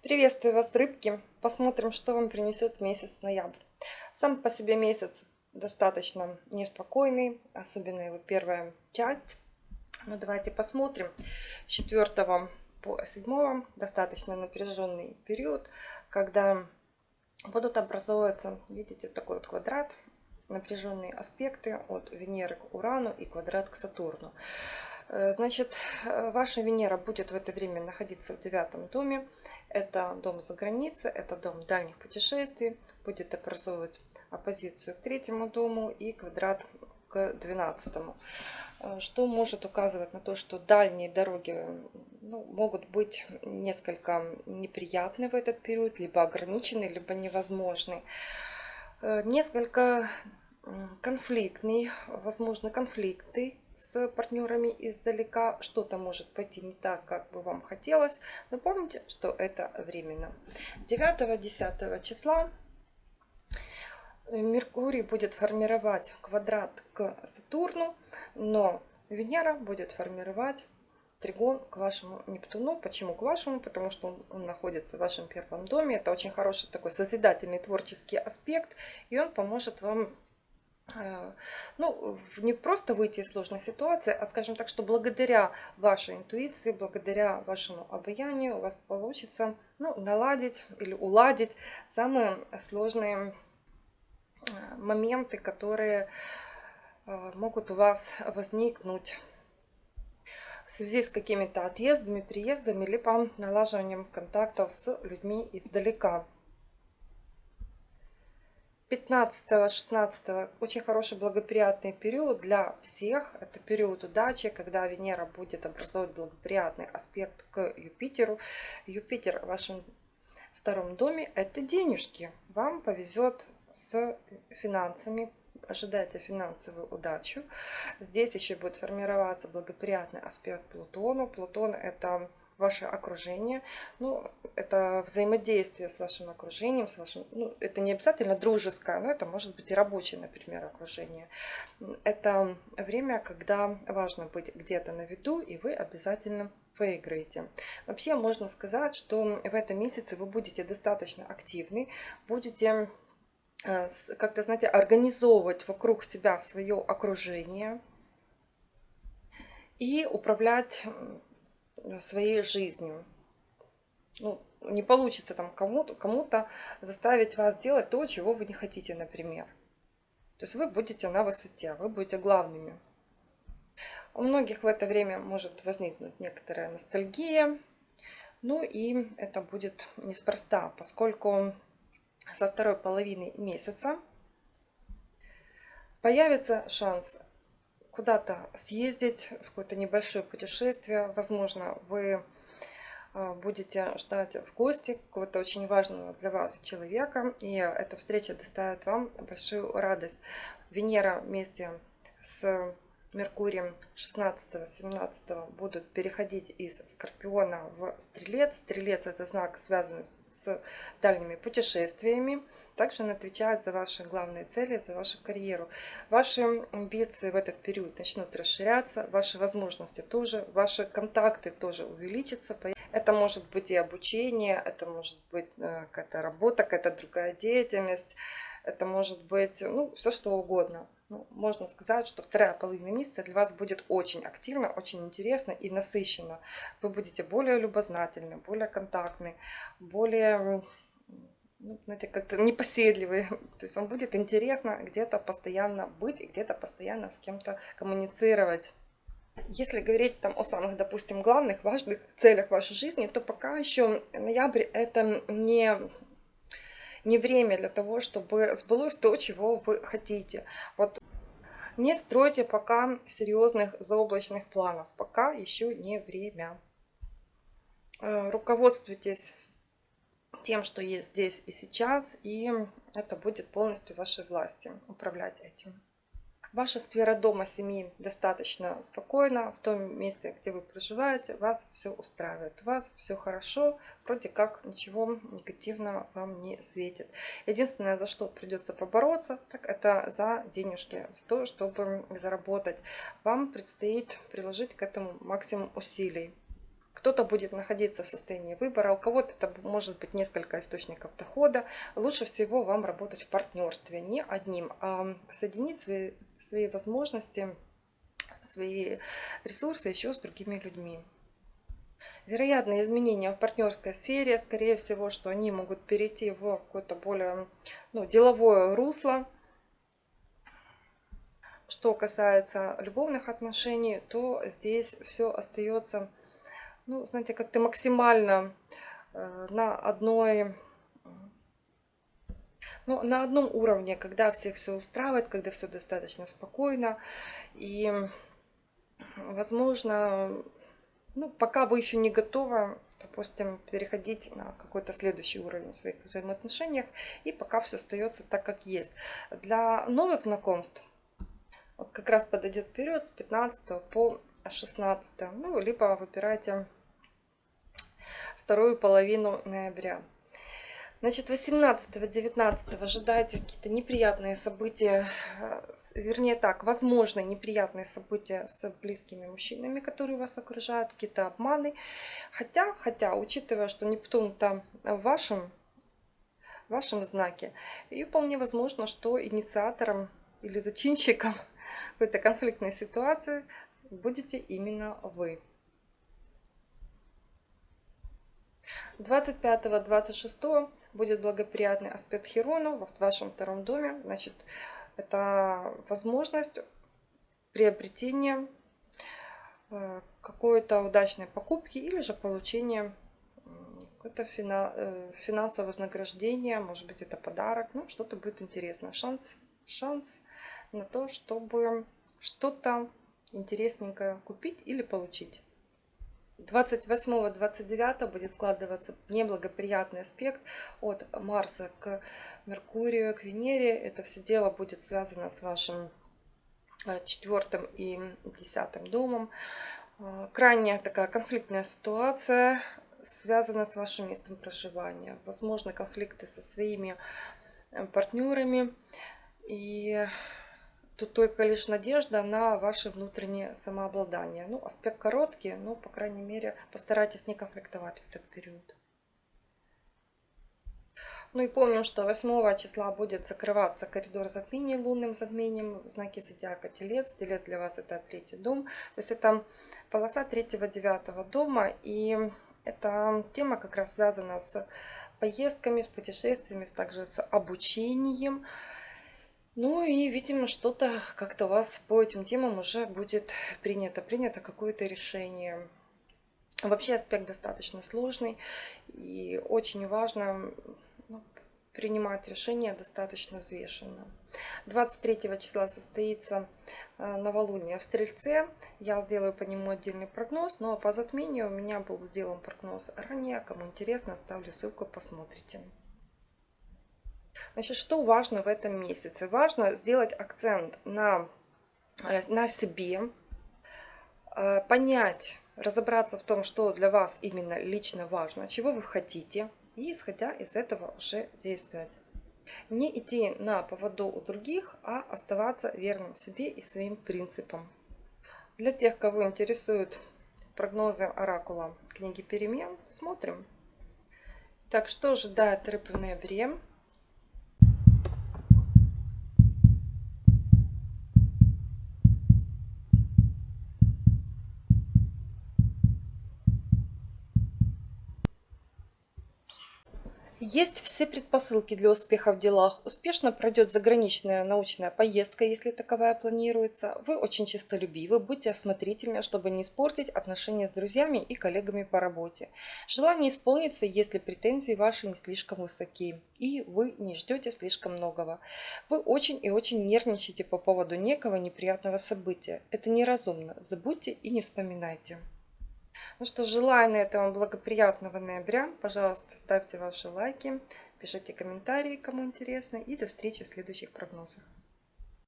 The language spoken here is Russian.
Приветствую вас, рыбки! Посмотрим, что вам принесет месяц ноябрь. Сам по себе месяц достаточно неспокойный, особенно его первая часть. Но ну, давайте посмотрим. С 4 по 7 достаточно напряженный период, когда будут образовываться, видите, такой вот квадрат, напряженные аспекты от Венеры к Урану и квадрат к Сатурну. Э, значит, э, ваша Венера будет в это время находиться в девятом доме. Это дом за границей, это дом дальних путешествий. Будет образовывать оппозицию к третьему дому и квадрат к двенадцатому. Э, что может указывать на то, что дальние дороги ну, могут быть несколько неприятны в этот период, либо ограничены, либо невозможны. Несколько конфликтный, возможно, конфликты с партнерами издалека, что-то может пойти не так, как бы вам хотелось, но помните, что это временно. 9-10 числа Меркурий будет формировать квадрат к Сатурну, но Венера будет формировать тригон к вашему Нептуну. Почему к вашему? Потому что он, он находится в вашем первом доме. Это очень хороший такой созидательный творческий аспект, и он поможет вам ну, не просто выйти из сложной ситуации, а скажем так, что благодаря вашей интуиции, благодаря вашему обаянию у вас получится ну, наладить или уладить самые сложные э, моменты, которые э, могут у вас возникнуть в связи с какими-то отъездами, приездами, либо налаживанием контактов с людьми издалека. 15-16 очень хороший благоприятный период для всех. Это период удачи, когда Венера будет образовывать благоприятный аспект к Юпитеру. Юпитер в вашем втором доме – это денежки. Вам повезет с финансами, ожидайте финансовую удачу. Здесь еще будет формироваться благоприятный аспект Плутону. Плутон – это ваше окружение. Ну, это взаимодействие с вашим окружением, с вашим, ну, это не обязательно дружеское, но это может быть и рабочее, например, окружение. Это время, когда важно быть где-то на виду, и вы обязательно выиграете. Вообще можно сказать, что в этом месяце вы будете достаточно активны, будете э, как-то, знаете, организовывать вокруг себя свое окружение и управлять своей жизнью. Ну, не получится там кому-то кому заставить вас делать то, чего вы не хотите, например. То есть вы будете на высоте, вы будете главными. У многих в это время может возникнуть некоторая ностальгия. Ну и это будет неспроста, поскольку со второй половины месяца появится шанс куда-то съездить, в какое-то небольшое путешествие. Возможно, вы э, будете ждать в гости какого-то очень важного для вас человека, и эта встреча доставит вам большую радость. Венера вместе с Меркурием 16-17 будут переходить из Скорпиона в Стрелец. Стрелец это знак, связанный с дальними путешествиями. Также он отвечает за ваши главные цели, за вашу карьеру. Ваши амбиции в этот период начнут расширяться, ваши возможности тоже, ваши контакты тоже увеличатся. Это может быть и обучение, это может быть э, какая-то работа, какая-то другая деятельность, это может быть ну, все что угодно. Ну, можно сказать, что вторая половина месяца для вас будет очень активно, очень интересно и насыщенно. Вы будете более любознательны, более контактны, более ну, знаете, как-то непоседливый. То есть вам будет интересно где-то постоянно быть и где-то постоянно с кем-то коммуницировать. Если говорить там о самых, допустим, главных, важных целях вашей жизни, то пока еще ноябрь это не не время для того, чтобы сбылось то, чего вы хотите. Вот не стройте пока серьезных заоблачных планов, пока еще не время. Э, руководствуйтесь тем, что есть здесь и сейчас, и это будет полностью вашей власти управлять этим. Ваша сфера дома, семьи достаточно спокойна. В том месте, где вы проживаете, вас все устраивает. У вас все хорошо, вроде как ничего негативного вам не светит. Единственное, за что придется побороться, так это за денежки, за то, чтобы заработать. Вам предстоит приложить к этому максимум усилий кто-то будет находиться в состоянии выбора, у кого-то это может быть несколько источников дохода. Лучше всего вам работать в партнерстве, не одним, а соединить свои, свои возможности, свои ресурсы еще с другими людьми. Вероятные изменения в партнерской сфере, скорее всего, что они могут перейти в какое-то более ну, деловое русло. Что касается любовных отношений, то здесь все остается ну, знаете, как-то максимально э, на одной ну, на одном уровне, когда всех все устраивает, когда все достаточно спокойно. И, возможно, ну, пока вы еще не готовы, допустим, переходить на какой-то следующий уровень в своих взаимоотношениях, и пока все остается так, как есть. Для новых знакомств вот как раз подойдет вперед с 15 по 16, ну, либо выбирайте вторую половину ноября. Значит, 18-19 ожидайте какие-то неприятные события, э, вернее так, возможно, неприятные события с близкими мужчинами, которые вас окружают, какие-то обманы. Хотя, хотя, учитывая, что Нептун там в вашем, в вашем знаке, и вполне возможно, что инициатором или зачинщиком какой-то конфликтной ситуации будете именно вы. 25-26 будет благоприятный аспект Херона в вашем втором доме. Значит, это возможность приобретения э, какой-то удачной покупки или же получения какое-то э, финансовое вознаграждение, может быть это подарок, ну что-то будет интересно. Шанс, шанс на то, чтобы что-то интересненькое купить или получить. 28-29 будет складываться неблагоприятный аспект от Марса к Меркурию, к Венере. Это все дело будет связано с вашим э, четвертым и десятым домом. Э, крайне такая конфликтная ситуация связана с вашим местом проживания. Возможно, конфликты со своими э, партнерами. И Тут только лишь надежда на ваше внутреннее самообладание. Ну, аспект короткий, но, по крайней мере, постарайтесь не конфликтовать в этот период. Ну и помним, что 8 числа будет закрываться коридор затмений лунным затмением в знаке зодиака Телец. Телец для вас это третий дом. То есть это полоса третьего-девятого дома. И эта тема как раз связана с поездками, с путешествиями, также с обучением. Ну и, видимо, что-то как-то у вас по этим темам уже будет принято. Принято какое-то решение. Вообще аспект достаточно сложный. И очень важно ну, принимать решения достаточно взвешенно. 23 числа состоится э, новолуние в Стрельце. Я сделаю по нему отдельный прогноз. Но по затмению у меня был сделан прогноз ранее. Кому интересно, оставлю ссылку, посмотрите. Значит, что важно в этом месяце? Важно сделать акцент на, э, на себе, э, понять, разобраться в том, что для вас именно лично важно, чего вы хотите, и исходя из этого уже действовать. Не идти на поводу у других, а оставаться верным себе и своим принципам. Для тех, кого интересуют прогнозы оракула книги перемен, смотрим. Так, что ожидает рыб в ноябре? Есть все предпосылки для успеха в делах. Успешно пройдет заграничная научная поездка, если таковая планируется. Вы очень честолюбивы, будьте осмотрительны, чтобы не испортить отношения с друзьями и коллегами по работе. Желание исполнится, если претензии ваши не слишком высоки и вы не ждете слишком многого. Вы очень и очень нервничаете по поводу некого неприятного события. Это неразумно. Забудьте и не вспоминайте. Ну что, желаю на этом благоприятного ноября. Пожалуйста, ставьте ваши лайки, пишите комментарии, кому интересно. И до встречи в следующих прогнозах.